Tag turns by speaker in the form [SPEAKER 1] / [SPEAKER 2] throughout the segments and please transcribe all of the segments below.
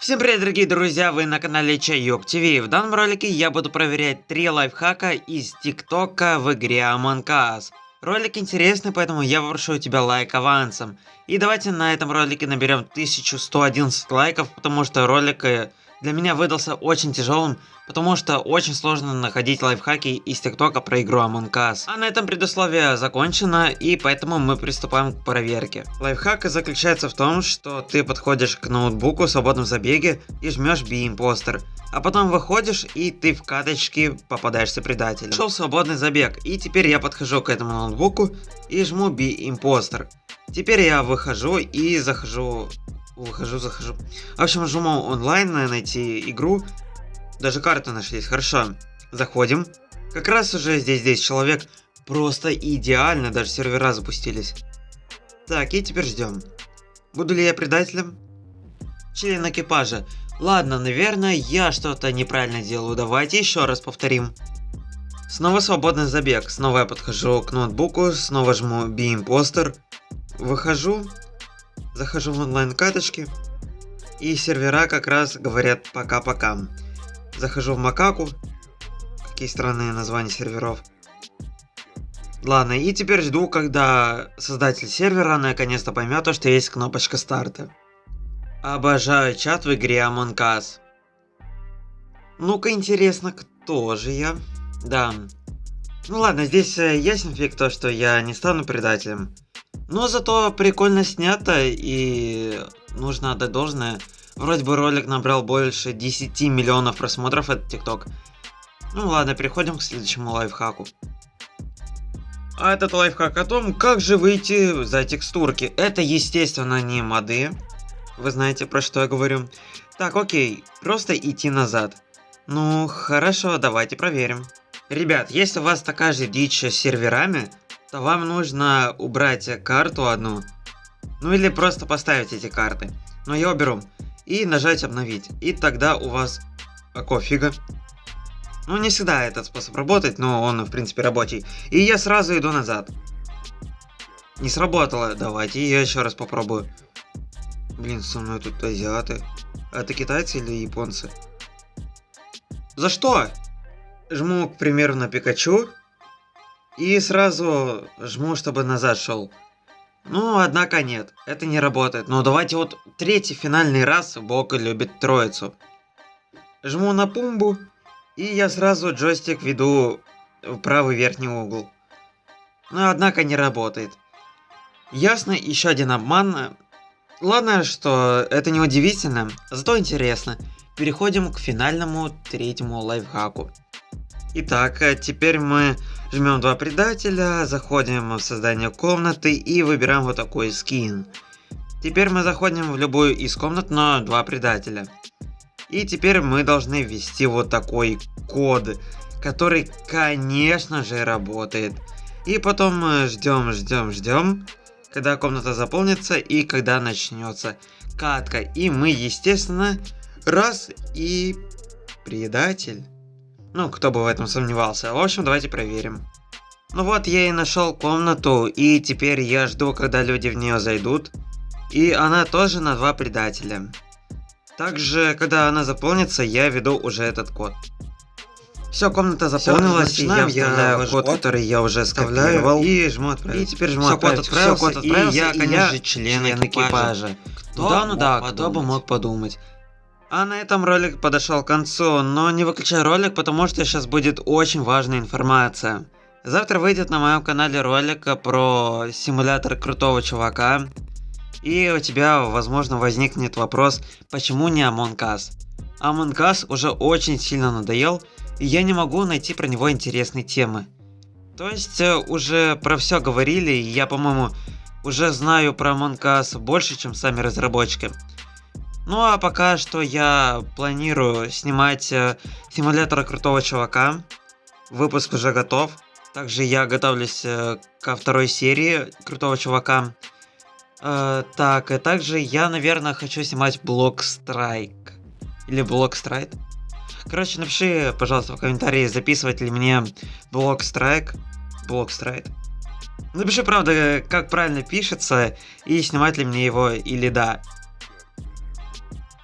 [SPEAKER 1] Всем привет, дорогие друзья, вы на канале Чайок ТВ. В данном ролике я буду проверять три лайфхака из ТикТока в игре Among Us. Ролик интересный, поэтому я попрошу у тебя лайк авансом. И давайте на этом ролике наберем 1111 лайков, потому что ролик э, для меня выдался очень тяжелым, потому что очень сложно находить лайфхаки из ТикТока про игру Among Us. А на этом предусловие закончено, и поэтому мы приступаем к проверке. Лайфхак заключается в том, что ты подходишь к ноутбуку в свободном забеге и жмешь B-импостер. А потом выходишь и ты в каточке попадаешься предателем. Шел свободный забег, и теперь я подхожу к этому ноутбуку и жму B-импостер. Теперь я выхожу и захожу Выхожу, захожу. В общем, жму онлайн, найти игру. Даже карты нашлись, хорошо. Заходим. Как раз уже здесь 10 человек. Просто идеально, даже сервера запустились. Так, и теперь ждем. Буду ли я предателем? Член экипажа. Ладно, наверное, я что-то неправильно делаю. Давайте еще раз повторим. Снова свободный забег. Снова я подхожу к ноутбуку, снова жму B-импостер. Выхожу, захожу в онлайн-каточки, и сервера как раз говорят пока-пока. Захожу в Макаку, какие странные названия серверов. Ладно, и теперь жду, когда создатель сервера наконец-то поймет, что есть кнопочка старта. Обожаю чат в игре Among Us. Ну-ка, интересно, кто же я? Да. Ну ладно, здесь э, ясен фиг то, что я не стану предателем. Но зато прикольно снято и нужно отдать должное. Вроде бы ролик набрал больше 10 миллионов просмотров, этот ТикТок. Ну ладно, переходим к следующему лайфхаку. А этот лайфхак о том, как же выйти за текстурки. Это, естественно, не моды. Вы знаете, про что я говорю. Так, окей, просто идти назад. Ну, хорошо, давайте проверим. Ребят, если у вас такая же дичь с серверами, то вам нужно убрать карту одну. Ну или просто поставить эти карты. Но я уберу. И нажать обновить. И тогда у вас... А кофига. Ну не всегда этот способ работает, но он в принципе рабочий. И я сразу иду назад. Не сработало. Давайте я еще раз попробую. Блин, со мной тут азиаты. Это китайцы или японцы? За что? Жму, к примеру, на Пикачу. И сразу жму, чтобы назад шел. Ну, однако нет, это не работает. Но давайте вот третий финальный раз Бог любит троицу. Жму на пумбу, и я сразу джойстик веду в правый верхний угол. Но однако не работает. Ясно, еще один обман. Ладно, что это не удивительно, зато интересно. Переходим к финальному третьему лайфхаку. Итак, э, теперь мы жмем два предателя, заходим в создание комнаты и выбираем вот такой скин. Теперь мы заходим в любую из комнат, но два предателя. И теперь мы должны ввести вот такой код, который, конечно же, работает. И потом мы ждем, ждем, ждем, когда комната заполнится и когда начнется катка. И мы, естественно, раз и предатель. Ну, кто бы в этом сомневался. В общем, давайте проверим. Ну вот, я и нашел комнату, и теперь я жду, когда люди в нее зайдут. И она тоже на два предателя. Также, когда она заполнится, я веду уже этот код. Все, комната заполнилась, Всё, и я вставляю код, код, который я уже скопировал. И жму отправить. И теперь жму Всё, отправить. Код отправился, Всё, код отправился, и я, конечно же, член, член экипажа. экипажа. Кто да, ну да, подумать? кто бы мог подумать. А на этом ролик подошел к концу, но не выключай ролик, потому что сейчас будет очень важная информация. Завтра выйдет на моем канале ролик про симулятор крутого чувака. И у тебя, возможно, возникнет вопрос, почему не Among Us? Among Us уже очень сильно надоел, и я не могу найти про него интересные темы. То есть, э, уже про все говорили, и я, по-моему, уже знаю про Among Us больше, чем сами разработчики. Ну а пока что я планирую снимать э, симулятор крутого чувака. Выпуск уже готов. Также я готовлюсь э, ко второй серии крутого чувака. Э, так, и также я, наверное, хочу снимать блок страйк. Или блок страйк. Короче, напиши, пожалуйста, в комментарии, записывать ли мне блок страйк. Блок страйк. Напиши, правда, как правильно пишется, и снимать ли мне его или да.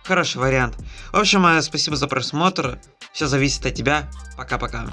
[SPEAKER 1] Хороший вариант. В общем, э, спасибо за просмотр. Все зависит от тебя. Пока-пока.